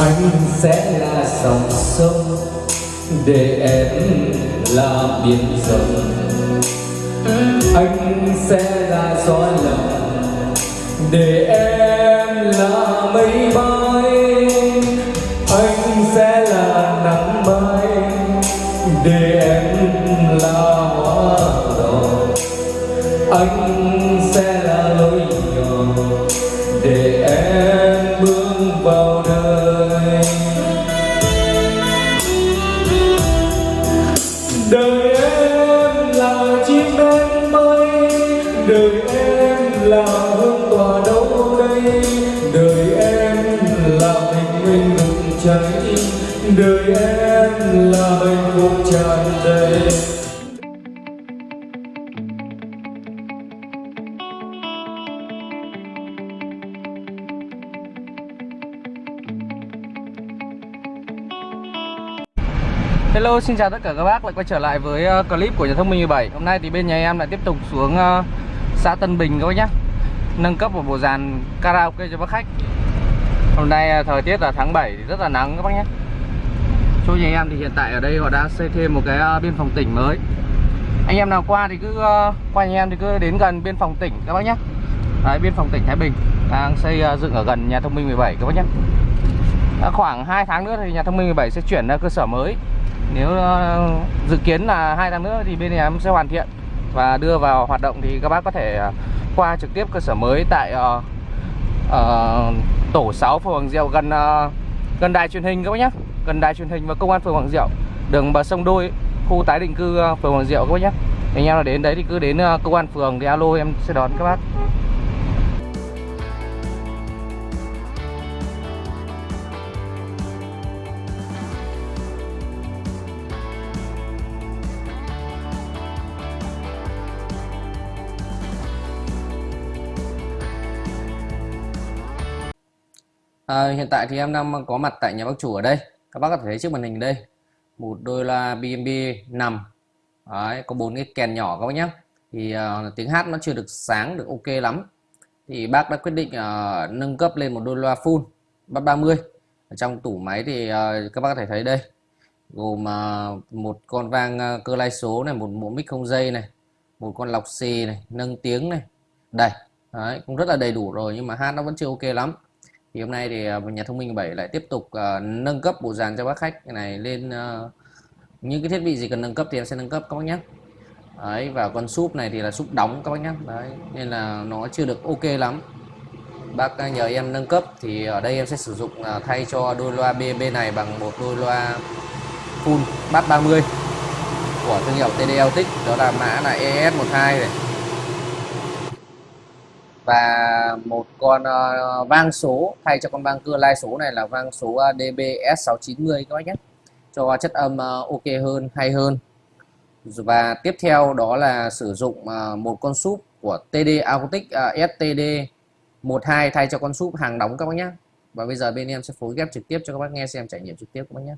anh sẽ là dòng sông, để em là biển rộng. Anh sẽ là gió lặng, để em là mây bay. Anh sẽ là nắng mai, để em là hoa đỏ. Anh là hương tỏa đâu đây? Đời em là bình minh ngừng cháy. Đời em là hạnh phúc tràn đầy. Hello, xin chào tất cả các bác. Lại quay trở lại với ờ, clip của nhà thông minh 17 Hôm nay thì bên nhà em lại tiếp tục xuống ờ, xã Tân Bình các bác nhé Nâng cấp một bộ dàn karaoke cho bác khách. Hôm nay à, thời tiết là tháng 7 thì rất là nắng các bác nhé. Chỗ nhà em thì hiện tại ở đây họ đã xây thêm một cái à, biên phòng tỉnh mới. Anh em nào qua thì cứ à, qua nhà em thì cứ đến gần biên phòng tỉnh các bác nhé. Đấy, biên phòng tỉnh Thái Bình đang xây dựng ở gần nhà thông minh 17 các bác nhé. Khoảng 2 tháng nữa thì nhà thông minh 17 sẽ chuyển ra cơ sở mới. Nếu dự kiến là hai tháng nữa thì bên nhà em sẽ hoàn thiện và đưa vào hoạt động thì các bác có thể à, qua trực tiếp cơ sở mới tại uh, uh, tổ 6 phường Hoàng Diệu gần uh, gần đài truyền hình các bác nhé gần đài truyền hình và công an phường Hoàng Diệu. Đường bờ sông Đôi khu tái định cư phường Hoàng Diệu các bác nhé anh em là đến đấy thì cứ đến uh, công an phường thì alo em sẽ đón các bác. À, hiện tại thì em đang có mặt tại nhà bác chủ ở đây. Các bác có thể thấy trước màn hình đây. Một đôi loa BMB nằm. Đấy, có bốn cái kèn nhỏ các bác nhé. Thì uh, tiếng hát nó chưa được sáng được ok lắm. Thì bác đã quyết định uh, nâng cấp lên một đôi loa full bắt 30 ở trong tủ máy thì uh, các bác có thể thấy đây. Gồm uh, một con vang uh, cơ lai số này một bộ mic không dây này một con lọc xì này nâng tiếng này. Đây Đấy, cũng rất là đầy đủ rồi nhưng mà hát nó vẫn chưa ok lắm thì hôm nay thì à, nhà thông minh 7 lại tiếp tục uh, nâng cấp bộ dàn cho bác khách. Này lên uh, những cái thiết bị gì cần nâng cấp thì em sẽ nâng cấp các bác nhé. Đấy và con súp này thì là súp đóng các bác nhé. Đấy nên là nó chưa được ok lắm. Bác nhờ em nâng cấp thì ở đây em sẽ sử dụng uh, thay cho đôi loa BB này bằng một đôi loa full bass 30 của thương hiệu TD Autic đó là mã là ES12 này và một con uh, vang số thay cho con vang cưa lai số này là vang số ờ, uh, DBS690 các bác nhé. Cho chất âm uh, ok hơn hay hơn. Và tiếp theo đó là sử dụng uh, một con súp của TD Acoustic uh, STD 12 thay cho con súp hàng đóng các bác nhé. Và bây giờ bên em sẽ phối ghép trực tiếp cho các bác nghe xem trải nghiệm trực tiếp các bác nhé.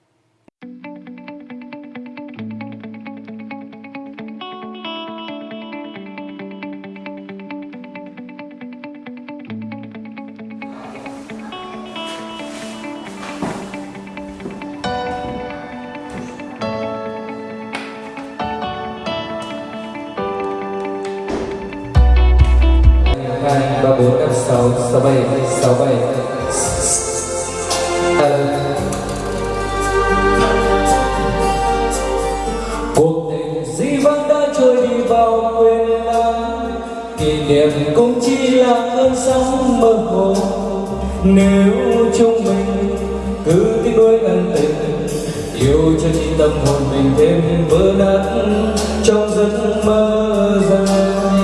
Ba bốn năm sáu sáu bảy sáu bảy. Cuộc tình dĩ vãng đã trôi đi vào quên lãng kỷ niệm cũng chỉ là cơn sóng mơ hồ. Nếu chúng mình cứ tiếc nuối ân tình, yêu cho chi tâm hồn mình thêm vỡ nát trong giấc mơ dài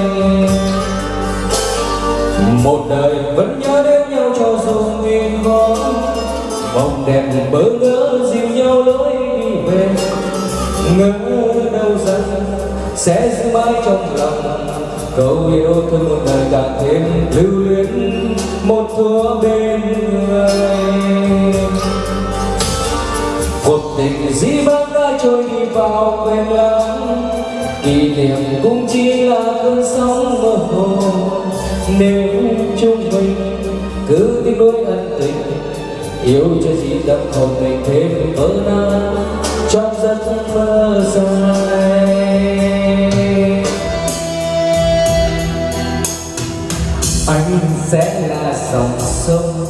một đời vẫn nhớ đến nhau cho dù nghìn võ vòng đẹp bỡ ngỡ dìu nhau lối đi về. Ngỡ đâu rằng sẽ giữ mãi trong lòng. Câu yêu thương một đời càng thêm lưu luyến. Một thuở bên người. Cuộc tình dĩ vãng đã trôi đi vào quên lãng. Kỷ niệm cũng chỉ là cơn sóng mơ hồ. Nếu yêu cho gì tâm hồn mình thêm vỡ nát trong giấc mơ dài anh sẽ là dòng sông,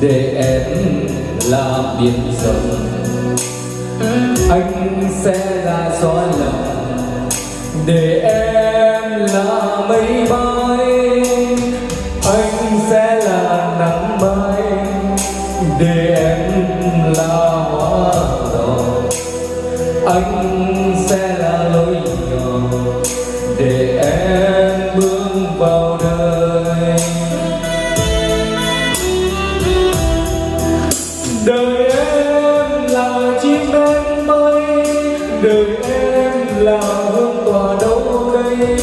để em là biển rộng. Anh sẽ là gió lòng để em là mây bay. Đời em là chim bên bay, đời em là hương tỏa đâu đây?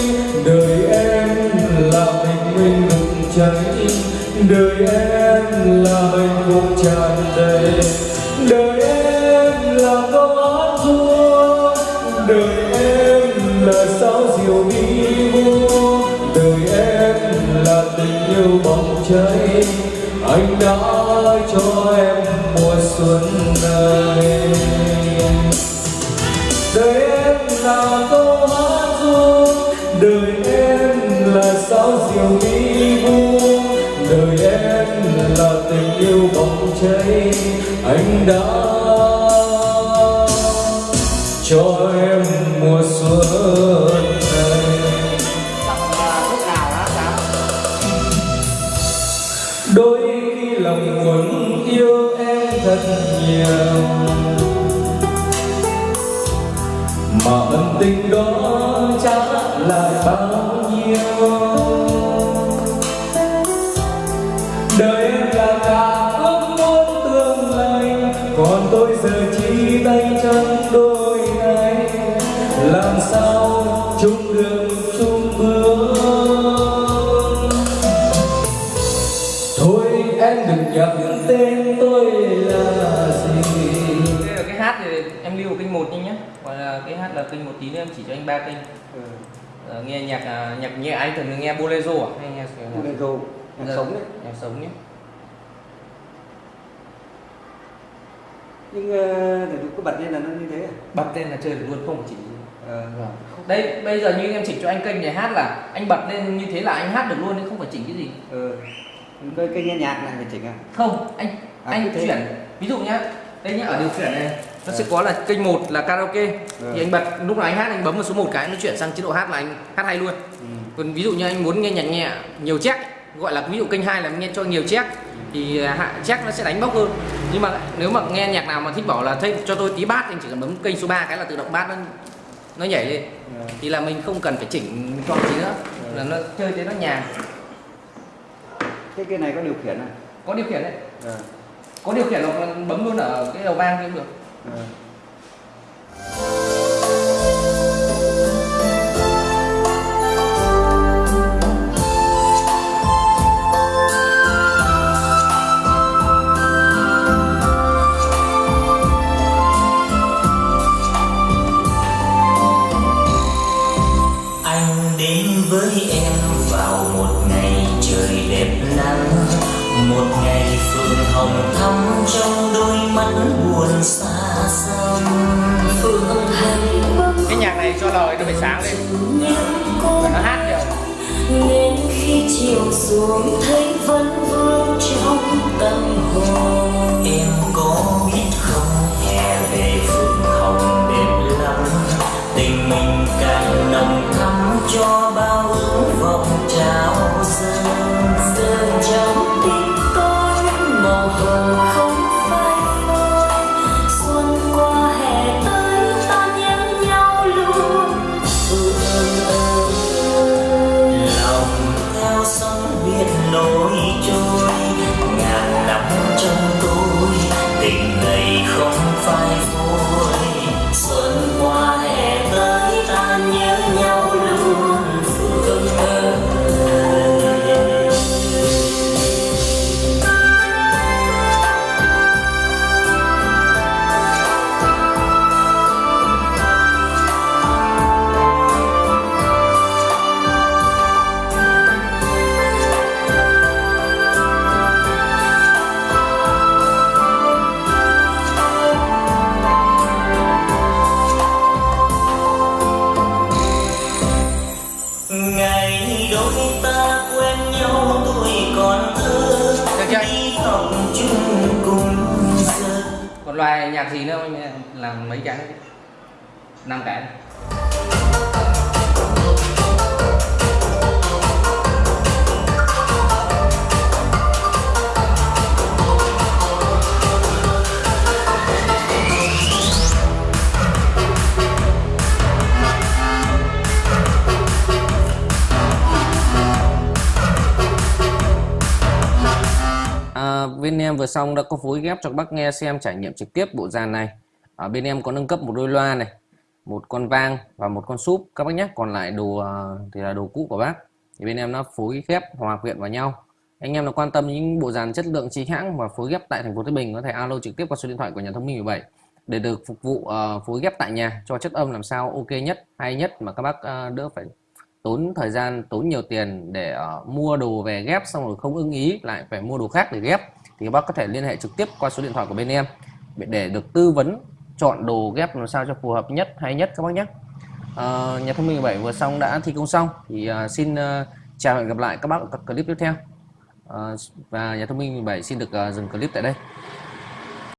Đời em là bình minh ngừng cháy đời em là hạnh phúc tràn đầy. Đời em là câu hát ru đời em là sao diều đi vu đời em là tình yêu bỏng cháy anh đã cho em mùa xuân này. Đời em là câu hát ru, đời em là sao diều đi vu. Đời em là tình yêu bỗng cháy, anh đã mà ân tình đó trả lại bao nhiêu. Đời em là cả ước muốn tương lai, còn tôi giờ chỉ tay chân đôi này làm sao chung đường, chung bước? Thôi em đừng nhận tên cái hát là kênh một tí nữa em chỉ cho anh ba kênh Ờ, nghe nhạc à, nhạc nhẹ anh thường nghe bolero à hay nghe Bolero, nhạc Dạ, sống đấy. nhạc sống nhé Nhưng ờ, để cứ bật lên là nó như thế à? bật lên là chơi được luôn không phải chỉ Ờ, đây bây giờ như em chỉnh cho anh kênh này hát là anh bật lên như thế là anh hát được luôn chứ không phải chỉnh cái gì ờ. Cái, cái nghe nhạc này phải chỉnh à? không anh À, anh thế. chuyển ví dụ nhá đây nhá ở điều khiển này nó sẽ có là kênh 1 là karaoke. Ừ. thì anh bật lúc nào anh hát anh bấm vào số 1 cái nó chuyển sang chế độ hát là anh hát hay luôn. Ừ. còn ví dụ như anh muốn nghe nhạc nhẹ nhiều check gọi là ví dụ kênh 2 là nghe cho nhiều check thì à, hạ check nó sẽ đánh bốc hơn. Nhưng mà nếu mà nghe nhạc nào mà thích bảo là thích cho tôi tí bát anh chỉ cần bấm kênh số 3 cái là tự động bát nó nó nhảy lên. Ờ. thì là mình không cần phải chỉnh chọn gì nữa là nó chơi thế nó nhàn Cái cái này có điều khiển à? có điều khiển đấy. Có điều khiển là bấm luôn ở cái đầu vang cũng được Ờ. anh đến với em vào một ngày trời đẹp nắng, một ngày phượng hồng thắm trong đôi mắt buồn xa xăm. Hạnh bâng cái nhạc này cho lời nó phải sáng lên. Và nó hát nhiều nên khi chiều xuống thấy vẫn vương trong tâm loại nhạc gì nữa làm mấy cái năm cái. Em vừa xong đã có phối ghép cho các bác nghe xem trải nghiệm trực tiếp bộ dàn này. Ở bên em có nâng cấp một đôi loa này một con vang và một con súp. Các bác nhé còn lại đồ à, thì là đồ cũ của bác. Thì bên em nó phối ghép hòa quyện vào nhau. Anh em nào quan tâm những bộ dàn chất lượng chính hãng và phối ghép tại thành phố Thái Bình có thể alo trực tiếp qua số điện thoại của nhà thông minh 17 để được phục vụ uh, phối ghép tại nhà cho chất âm làm sao ok nhất hay nhất mà các bác uh, đỡ phải tốn thời gian tốn nhiều tiền để uh, mua đồ về ghép xong rồi không ưng ý lại phải mua đồ khác để ghép thì các bác có thể liên hệ trực tiếp qua số điện thoại của bên em để được tư vấn chọn đồ ghép làm sao cho phù hợp nhất hay nhất các bác nhé. À, nhà thông minh 7 vừa xong đã thi công xong thì à, xin à, chào và hẹn gặp lại các bác ở các clip tiếp theo. À, và nhà thông minh 7 xin được à, dừng clip tại đây.